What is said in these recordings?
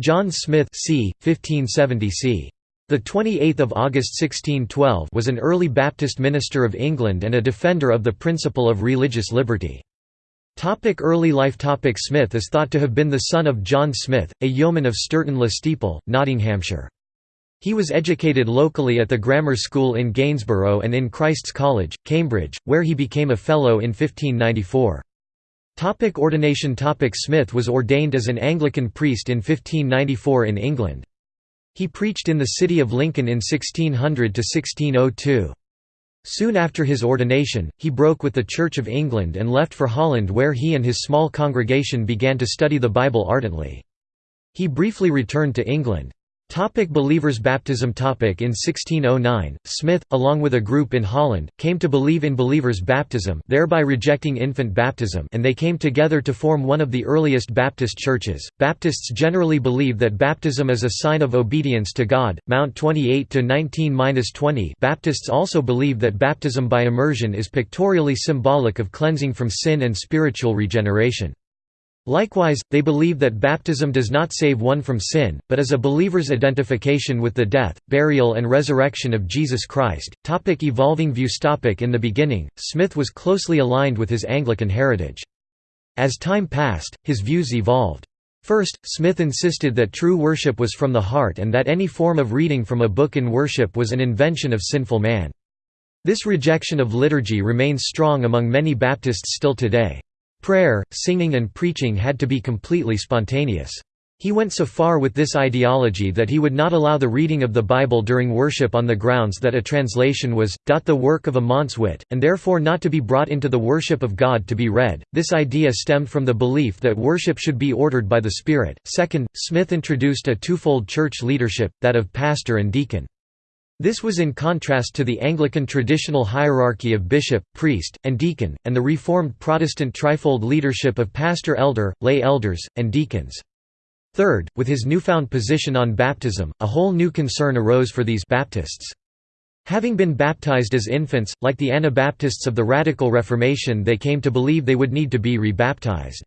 John Smith c. 1570 c. The 28th of August 1612 was an early Baptist minister of England and a defender of the principle of religious liberty. Topic early life Topic Smith is thought to have been the son of John Smith, a yeoman of Sturton-le-Steeple, Nottinghamshire. He was educated locally at the grammar school in Gainsborough and in Christ's College, Cambridge, where he became a Fellow in 1594. Topic ordination Topic Smith was ordained as an Anglican priest in 1594 in England. He preached in the city of Lincoln in 1600–1602. Soon after his ordination, he broke with the Church of England and left for Holland where he and his small congregation began to study the Bible ardently. He briefly returned to England. Topic believers Baptism topic In 1609, Smith, along with a group in Holland, came to believe in believers' baptism thereby rejecting infant baptism and they came together to form one of the earliest Baptist churches. Baptists generally believe that baptism is a sign of obedience to God, Mount 28–19–20 Baptists also believe that baptism by immersion is pictorially symbolic of cleansing from sin and spiritual regeneration. Likewise, they believe that baptism does not save one from sin, but is a believer's identification with the death, burial and resurrection of Jesus Christ. Topic evolving views Topic In the beginning, Smith was closely aligned with his Anglican heritage. As time passed, his views evolved. First, Smith insisted that true worship was from the heart and that any form of reading from a book in worship was an invention of sinful man. This rejection of liturgy remains strong among many Baptists still today. Prayer, singing and preaching had to be completely spontaneous. He went so far with this ideology that he would not allow the reading of the Bible during worship on the grounds that a translation was, "dot the work of a man's wit, and therefore not to be brought into the worship of God to be read. This idea stemmed from the belief that worship should be ordered by the Spirit. Second, Smith introduced a twofold church leadership, that of pastor and deacon. This was in contrast to the Anglican traditional hierarchy of bishop, priest, and deacon, and the Reformed Protestant trifold leadership of pastor-elder, lay elders, and deacons. Third, with his newfound position on baptism, a whole new concern arose for these Baptists. Having been baptized as infants, like the Anabaptists of the Radical Reformation they came to believe they would need to be rebaptized.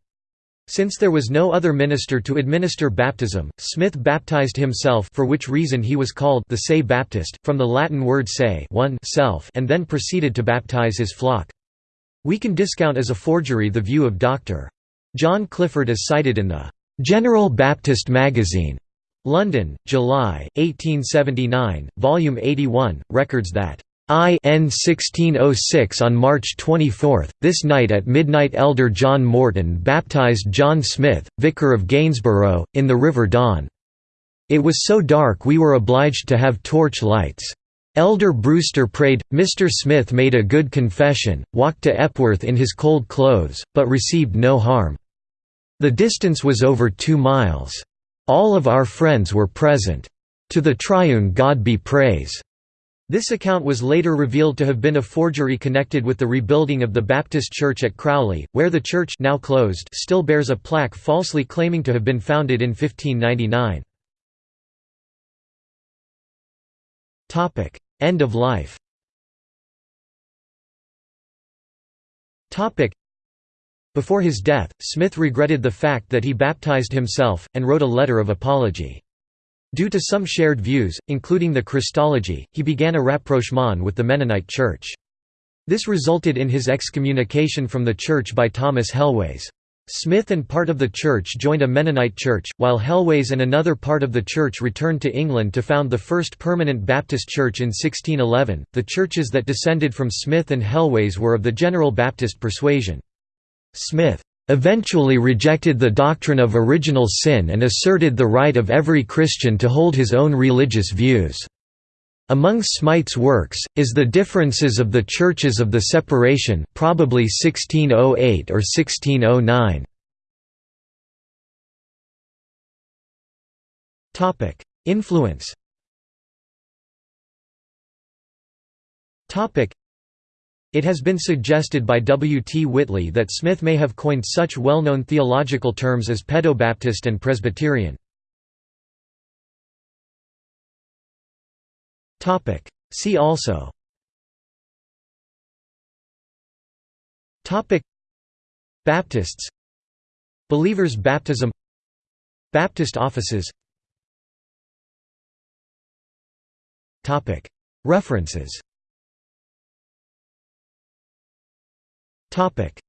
Since there was no other minister to administer baptism, Smith baptized himself for which reason he was called the Say Baptist, from the Latin word se one self and then proceeded to baptize his flock. We can discount as a forgery the view of Dr. John Clifford as cited in the "'General Baptist Magazine' London, July, 1879, Volume 81, records that IN 1606 on March 24, this night at midnight Elder John Morton baptized John Smith, Vicar of Gainsborough, in the River Don. It was so dark we were obliged to have torch lights. Elder Brewster prayed, Mr. Smith made a good confession, walked to Epworth in his cold clothes, but received no harm. The distance was over two miles. All of our friends were present. To the triune God be praise. This account was later revealed to have been a forgery connected with the rebuilding of the Baptist Church at Crowley, where the church now closed still bears a plaque falsely claiming to have been founded in 1599. End of life Before his death, Smith regretted the fact that he baptized himself, and wrote a letter of apology. Due to some shared views, including the Christology, he began a rapprochement with the Mennonite Church. This resulted in his excommunication from the church by Thomas Helwys. Smith and part of the church joined a Mennonite church, while Helwys and another part of the church returned to England to found the first permanent Baptist church in 1611. The churches that descended from Smith and Helwys were of the General Baptist persuasion. Smith eventually rejected the doctrine of original sin and asserted the right of every Christian to hold his own religious views. Among Smyth's works, is The Differences of the Churches of the Separation probably 1608 or 1609. Influence it has been suggested by W. T. Whitley that Smith may have coined such well-known theological terms as pedobaptist and Presbyterian. See also. Baptists. Believers' baptism. Baptist offices. References, Topic: